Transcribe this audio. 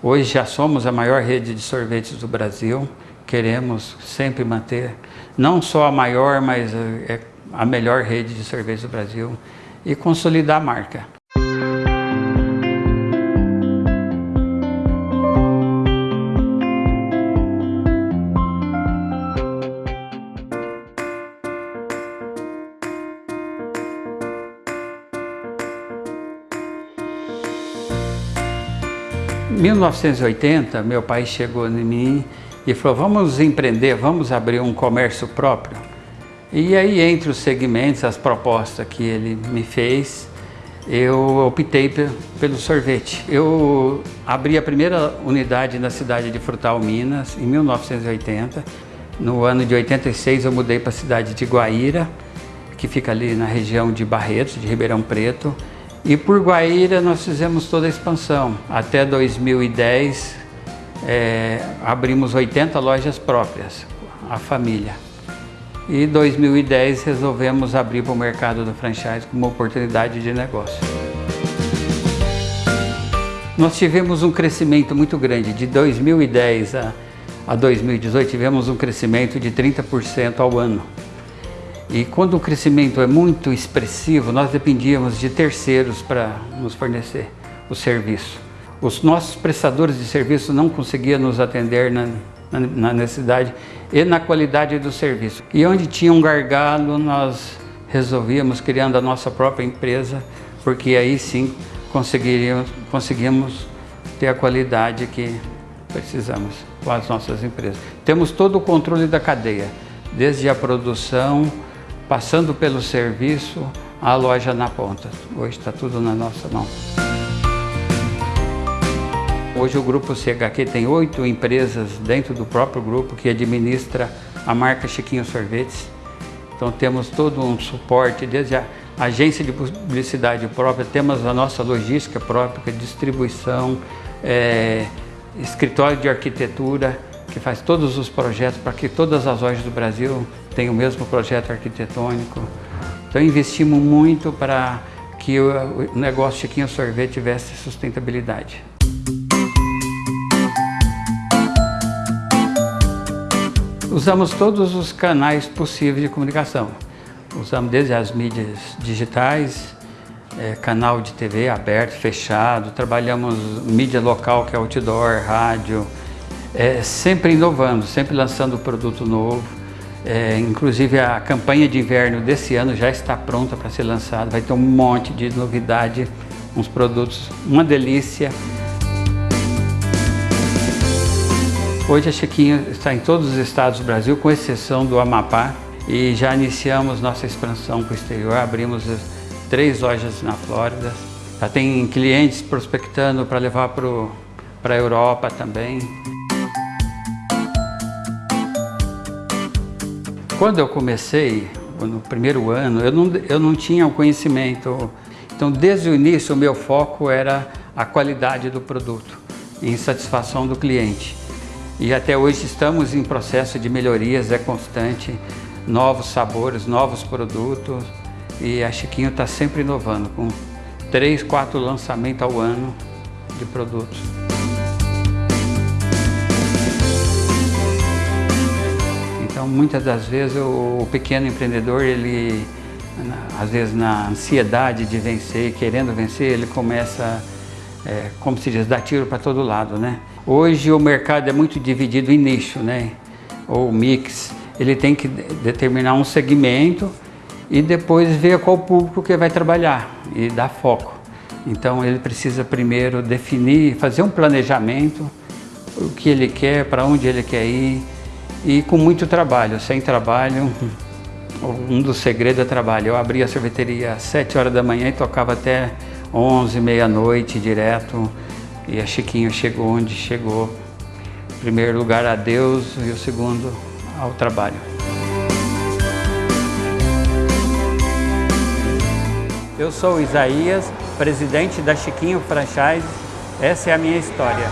Hoje já somos a maior rede de sorvetes do Brasil, queremos sempre manter, não só a maior, mas é a melhor rede de sorvetes do Brasil e consolidar a marca. 1980, meu pai chegou em mim e falou, vamos empreender, vamos abrir um comércio próprio. E aí, entre os segmentos, as propostas que ele me fez, eu optei pelo sorvete. Eu abri a primeira unidade na cidade de Frutal, Minas, em 1980. No ano de 86 eu mudei para a cidade de Guaíra, que fica ali na região de Barretos, de Ribeirão Preto. E por Guaíra nós fizemos toda a expansão. Até 2010 é, abrimos 80 lojas próprias, a família. E 2010 resolvemos abrir para o mercado do franchise como oportunidade de negócio. Nós tivemos um crescimento muito grande, de 2010 a, a 2018 tivemos um crescimento de 30% ao ano. E quando o crescimento é muito expressivo, nós dependíamos de terceiros para nos fornecer o serviço. Os nossos prestadores de serviço não conseguiam nos atender na, na, na necessidade e na qualidade do serviço. E onde tinha um gargalo, nós resolvíamos criando a nossa própria empresa, porque aí sim conseguiríamos, conseguimos ter a qualidade que precisamos com as nossas empresas. Temos todo o controle da cadeia, desde a produção, passando pelo serviço, a loja na ponta. Hoje está tudo na nossa mão. Hoje o Grupo CHQ tem oito empresas dentro do próprio grupo que administra a marca Chiquinho Sorvetes. Então temos todo um suporte, desde a agência de publicidade própria, temos a nossa logística própria, distribuição, é, escritório de arquitetura, que faz todos os projetos para que todas as lojas do Brasil tenham o mesmo projeto arquitetônico. Então investimos muito para que o negócio Chiquinho Sorvete tivesse sustentabilidade. Usamos todos os canais possíveis de comunicação. Usamos desde as mídias digitais, é, canal de TV aberto, fechado, trabalhamos mídia local que é outdoor, rádio, é, sempre inovando, sempre lançando produto novo. É, inclusive a campanha de inverno desse ano já está pronta para ser lançada, vai ter um monte de novidade, uns produtos, uma delícia. Hoje a Chiquinho está em todos os estados do Brasil, com exceção do Amapá, e já iniciamos nossa expansão para o exterior, abrimos três lojas na Flórida. Já tem clientes prospectando para levar para a Europa também. Quando eu comecei, no primeiro ano, eu não, eu não tinha o conhecimento. Então, desde o início, o meu foco era a qualidade do produto, em satisfação do cliente. E até hoje estamos em processo de melhorias, é constante, novos sabores, novos produtos. E a Chiquinho está sempre inovando, com três, quatro lançamentos ao ano de produtos. Muitas das vezes, o, o pequeno empreendedor, ele, às vezes, na ansiedade de vencer, querendo vencer, ele começa, é, como se diz, dar tiro para todo lado, né? Hoje, o mercado é muito dividido em nicho, né? Ou mix. Ele tem que determinar um segmento e depois ver qual público que vai trabalhar e dar foco. Então, ele precisa primeiro definir, fazer um planejamento, o que ele quer, para onde ele quer ir, e com muito trabalho, sem trabalho, um dos segredos é trabalho. Eu abria a sorveteria às 7 horas da manhã e tocava até 11, meia-noite direto. E a Chiquinho chegou onde chegou. Em primeiro lugar a Deus e o segundo ao trabalho. Eu sou Isaías, presidente da Chiquinho Franchise. Essa é a minha história.